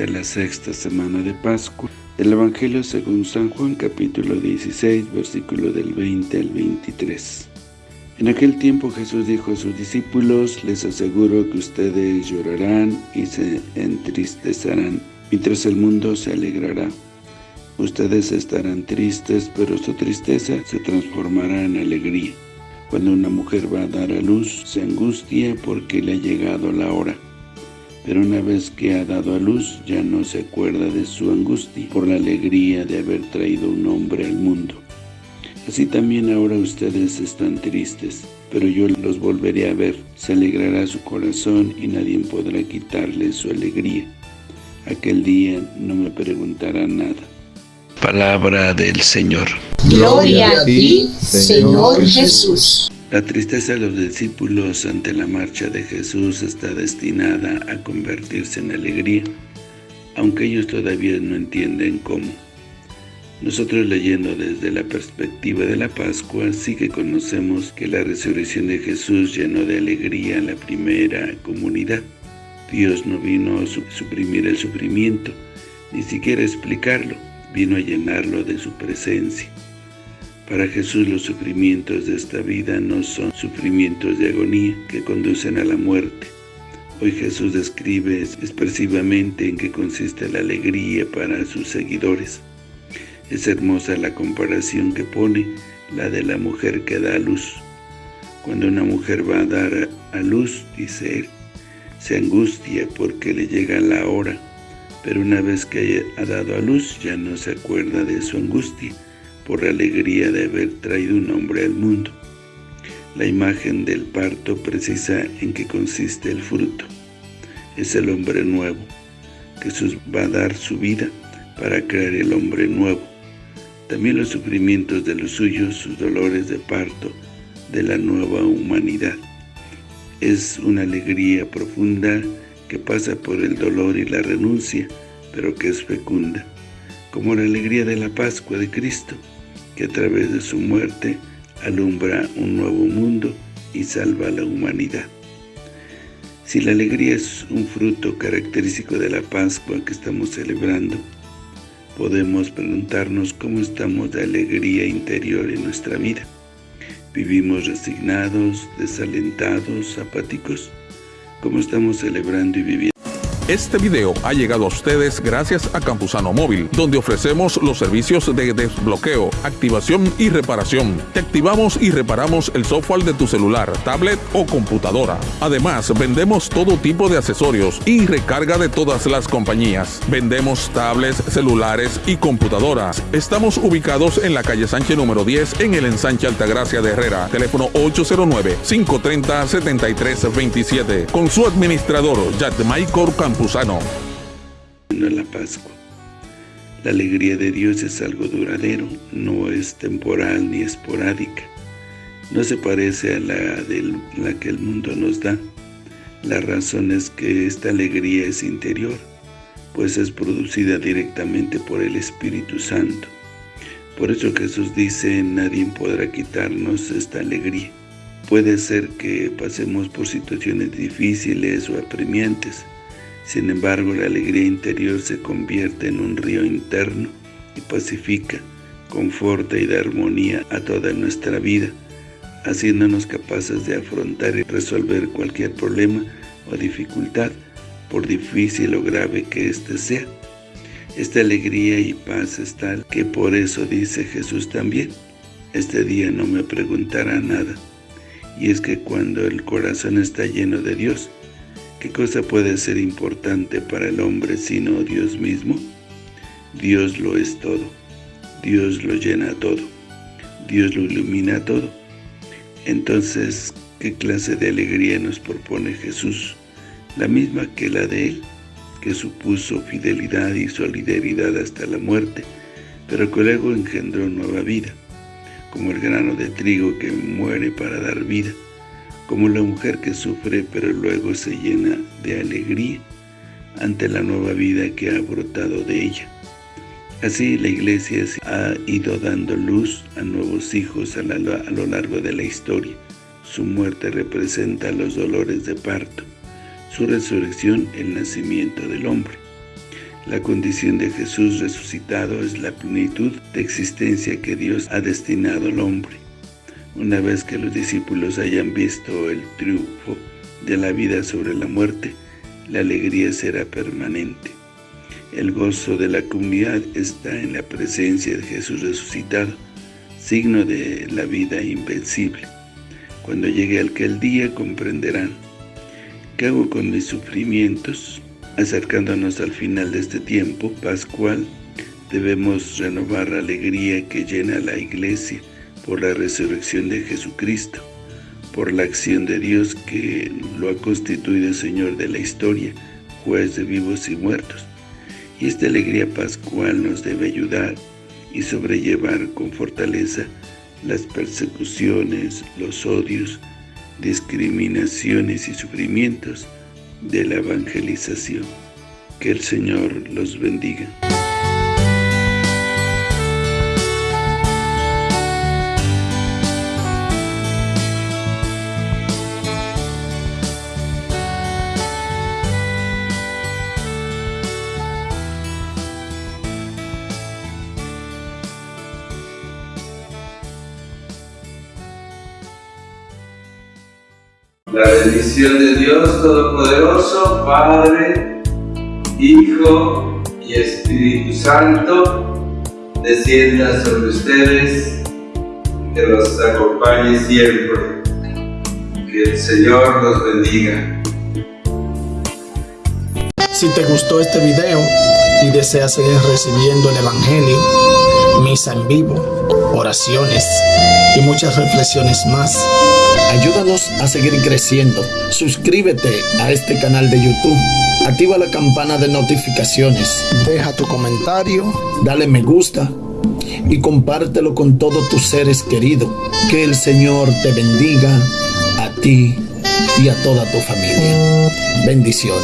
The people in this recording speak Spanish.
Es la sexta semana de Pascua. El Evangelio según San Juan capítulo 16, versículo del 20 al 23. En aquel tiempo Jesús dijo a sus discípulos, les aseguro que ustedes llorarán y se entristecerán, mientras el mundo se alegrará. Ustedes estarán tristes, pero su tristeza se transformará en alegría. Cuando una mujer va a dar a luz, se angustia porque le ha llegado la hora. Pero una vez que ha dado a luz, ya no se acuerda de su angustia por la alegría de haber traído un hombre al mundo. Así también ahora ustedes están tristes, pero yo los volveré a ver. Se alegrará su corazón y nadie podrá quitarle su alegría. Aquel día no me preguntarán nada. Palabra del Señor. Gloria a ti, Señor Jesús. La tristeza de los discípulos ante la marcha de Jesús está destinada a convertirse en alegría, aunque ellos todavía no entienden cómo. Nosotros leyendo desde la perspectiva de la Pascua, sí que conocemos que la resurrección de Jesús llenó de alegría a la primera comunidad. Dios no vino a suprimir el sufrimiento, ni siquiera explicarlo, vino a llenarlo de su presencia. Para Jesús los sufrimientos de esta vida no son sufrimientos de agonía que conducen a la muerte. Hoy Jesús describe expresivamente en qué consiste la alegría para sus seguidores. Es hermosa la comparación que pone, la de la mujer que da a luz. Cuando una mujer va a dar a luz, dice él, se angustia porque le llega la hora, pero una vez que ha dado a luz ya no se acuerda de su angustia por la alegría de haber traído un hombre al mundo. La imagen del parto precisa en qué consiste el fruto. Es el hombre nuevo. Jesús va a dar su vida para crear el hombre nuevo también los sufrimientos de los suyos, sus dolores de parto, de la nueva humanidad. Es una alegría profunda que pasa por el dolor y la renuncia, pero que es fecunda, como la alegría de la Pascua de Cristo, que a través de su muerte alumbra un nuevo mundo y salva a la humanidad. Si la alegría es un fruto característico de la Pascua que estamos celebrando, podemos preguntarnos cómo estamos de alegría interior en nuestra vida. ¿Vivimos resignados, desalentados, apáticos? ¿Cómo estamos celebrando y viviendo? Este video ha llegado a ustedes gracias a Campusano Móvil, donde ofrecemos los servicios de desbloqueo, activación y reparación. Te activamos y reparamos el software de tu celular, tablet o computadora. Además, vendemos todo tipo de accesorios y recarga de todas las compañías. Vendemos tablets, celulares y computadoras. Estamos ubicados en la calle Sánchez número 10 en el ensanche Altagracia de Herrera. Teléfono 809-530-7327. Con su administrador, Jack Michael Campos. La Pascua. La alegría de Dios es algo duradero, no es temporal ni esporádica. No se parece a la, de la que el mundo nos da. La razón es que esta alegría es interior, pues es producida directamente por el Espíritu Santo. Por eso Jesús dice, nadie podrá quitarnos esta alegría. Puede ser que pasemos por situaciones difíciles o apremiantes, sin embargo, la alegría interior se convierte en un río interno y pacifica, conforta y da armonía a toda nuestra vida, haciéndonos capaces de afrontar y resolver cualquier problema o dificultad, por difícil o grave que éste sea. Esta alegría y paz es tal que por eso dice Jesús también, este día no me preguntará nada. Y es que cuando el corazón está lleno de Dios, ¿Qué cosa puede ser importante para el hombre sino Dios mismo? Dios lo es todo. Dios lo llena todo. Dios lo ilumina todo. Entonces, ¿qué clase de alegría nos propone Jesús? La misma que la de Él, que supuso fidelidad y solidaridad hasta la muerte, pero que luego engendró nueva vida, como el grano de trigo que muere para dar vida como la mujer que sufre pero luego se llena de alegría ante la nueva vida que ha brotado de ella. Así la iglesia ha ido dando luz a nuevos hijos a, a, lo largo de la historia. Su muerte representa los dolores de parto, su resurrección el nacimiento del hombre. La condición de Jesús resucitado es la plenitud de existencia que Dios ha destinado al hombre. Una vez que los discípulos hayan visto el triunfo de la vida sobre la muerte, la alegría será permanente. El gozo de la comunidad está en la presencia de Jesús resucitado, signo de la vida invencible. Cuando llegue aquel día comprenderán, ¿qué hago con mis sufrimientos? Acercándonos al final de este tiempo pascual, debemos renovar la alegría que llena la iglesia por la resurrección de Jesucristo, por la acción de Dios que lo ha constituido Señor de la historia, juez de vivos y muertos. Y esta alegría pascual nos debe ayudar y sobrellevar con fortaleza las persecuciones, los odios, discriminaciones y sufrimientos de la evangelización. Que el Señor los bendiga. La bendición de Dios Todopoderoso, Padre, Hijo y Espíritu Santo, descienda sobre ustedes, que los acompañe siempre. Que el Señor los bendiga. Si te gustó este video y deseas seguir recibiendo el Evangelio, misa en vivo, oraciones y muchas reflexiones más, Ayúdanos a seguir creciendo. Suscríbete a este canal de YouTube. Activa la campana de notificaciones. Deja tu comentario. Dale me gusta. Y compártelo con todos tus seres queridos. Que el Señor te bendiga a ti y a toda tu familia. Bendiciones.